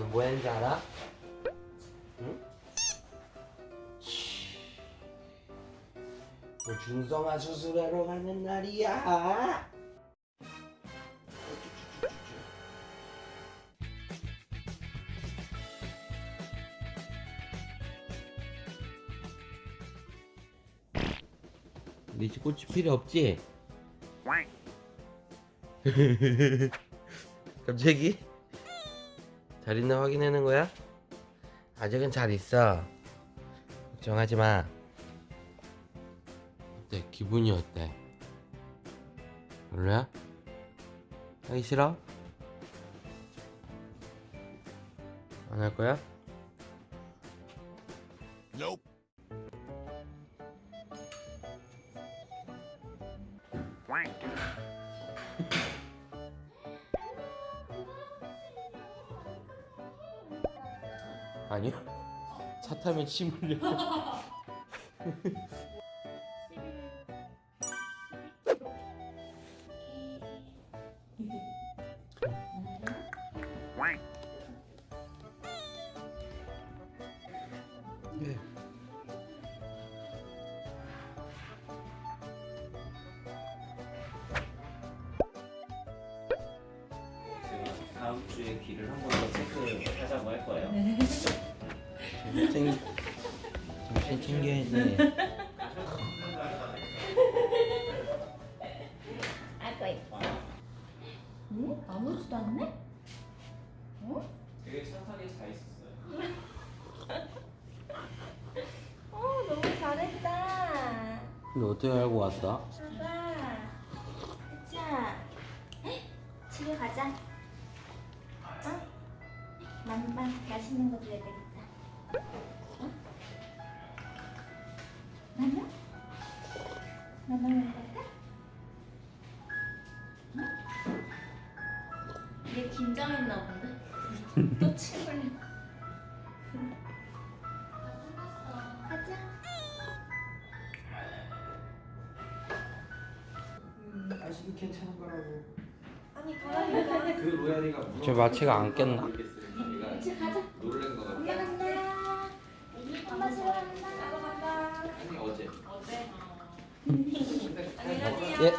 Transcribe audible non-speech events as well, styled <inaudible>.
오늘 뭐 했는지 알아? 응? 오늘 준성아 수술하러 가는 날이야. 니집 꽃이 필요 없지? <laughs> 갑자기? 잘 있나 확인하는 거야? 아직은 잘 있어 걱정하지 마 어때? 기분이 어때? 별로야? 하기 싫어? 안 할 거야? 아니요 차 타면 침 흘려 네. 다음 주에 귀를 한 번 더 체크하자고 할 거예요. 정 신 정신 챙겨야지 아이고 이뻐. 응? 아무렇지도 않네? 어? 되게 착하게 잘 있었어요. <laughs> 어 너무 잘했다. 근데 어떻게 알고 왔어? 봐봐. 자, 집에 가자. 어? 만만 맛있는 거 줘야 되겠다. 어? 만나? 만나 먹을까? 응? 얘 긴장했나 본데? <laughs> 또 침을. 가자. 아직은 괜찮은 거라고. 아니 가라니까. 그 로얄이가 저 마취가 안 깼나? 이제 가자. 哎。